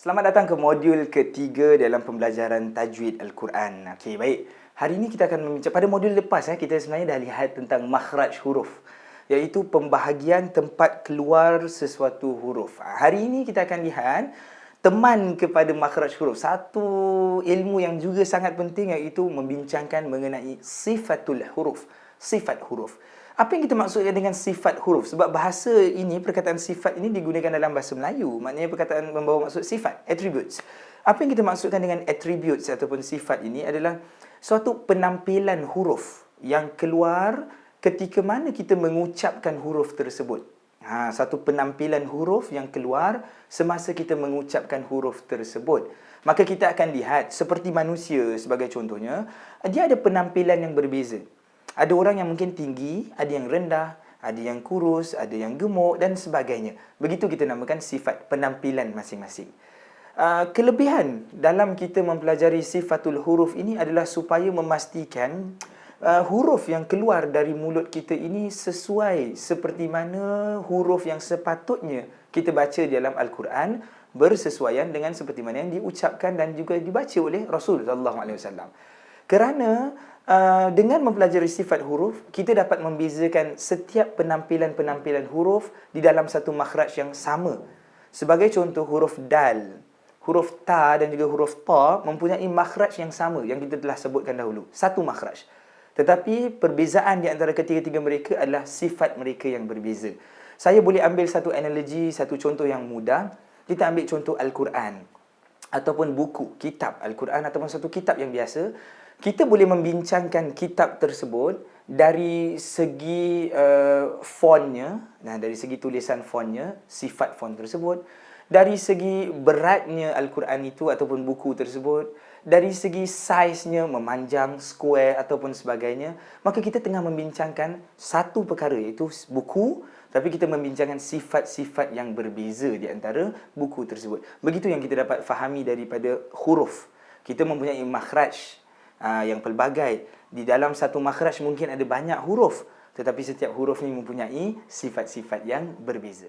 Selamat datang ke modul ketiga dalam pembelajaran tajwid Al-Quran. Okey, baik. Hari ini kita akan membincang pada modul lepas eh kita sebenarnya dah lihat tentang makhraj huruf iaitu pembahagian tempat keluar sesuatu huruf. Ha, hari ini kita akan lihat teman kepada makhraj huruf. Satu ilmu yang juga sangat penting iaitu membincangkan mengenai sifatul huruf, sifat huruf. Apa yang kita maksudkan dengan sifat huruf? Sebab bahasa ini, perkataan sifat ini digunakan dalam bahasa Melayu. Maknanya perkataan membawa maksud sifat, attributes. Apa yang kita maksudkan dengan attributes ataupun sifat ini adalah suatu penampilan huruf yang keluar ketika mana kita mengucapkan huruf tersebut. Ha, satu penampilan huruf yang keluar semasa kita mengucapkan huruf tersebut. Maka kita akan lihat seperti manusia sebagai contohnya, dia ada penampilan yang berbeza. Ada orang yang mungkin tinggi, ada yang rendah, ada yang kurus, ada yang gemuk dan sebagainya. Begitu kita namakan sifat penampilan masing-masing. Uh, kelebihan dalam kita mempelajari sifatul huruf ini adalah supaya memastikan uh, huruf yang keluar dari mulut kita ini sesuai seperti mana huruf yang sepatutnya kita baca dalam Al-Quran bersesuaian dengan seperti mana yang diucapkan dan juga dibaca oleh Rasul sallallahu alaihi wasallam. Kerana uh, dengan mempelajari sifat huruf, kita dapat membezakan setiap penampilan-penampilan huruf di dalam satu makhraj yang sama. Sebagai contoh huruf dal, huruf ta dan juga huruf ta mempunyai makhraj yang sama yang kita telah sebutkan dahulu. Satu makhraj. Tetapi perbezaan di antara ketiga-tiga mereka adalah sifat mereka yang berbeza. Saya boleh ambil satu analogi, satu contoh yang mudah. Kita ambil contoh Al-Quran ataupun buku, kitab Al-Quran ataupun satu kitab yang biasa kita boleh membincangkan kitab tersebut dari segi uh, fontnya, nah dari segi tulisan fontnya, sifat font tersebut, dari segi beratnya Al-Quran itu ataupun buku tersebut, dari segi saiznya memanjang, square ataupun sebagainya, maka kita tengah membincangkan satu perkara iaitu buku, tapi kita membincangkan sifat-sifat yang berbeza di antara buku tersebut. Begitu yang kita dapat fahami daripada huruf. Kita mempunyai makhraj, uh, yang pelbagai. Di dalam satu makhraj mungkin ada banyak huruf. Tetapi setiap huruf ni mempunyai sifat-sifat yang berbeza.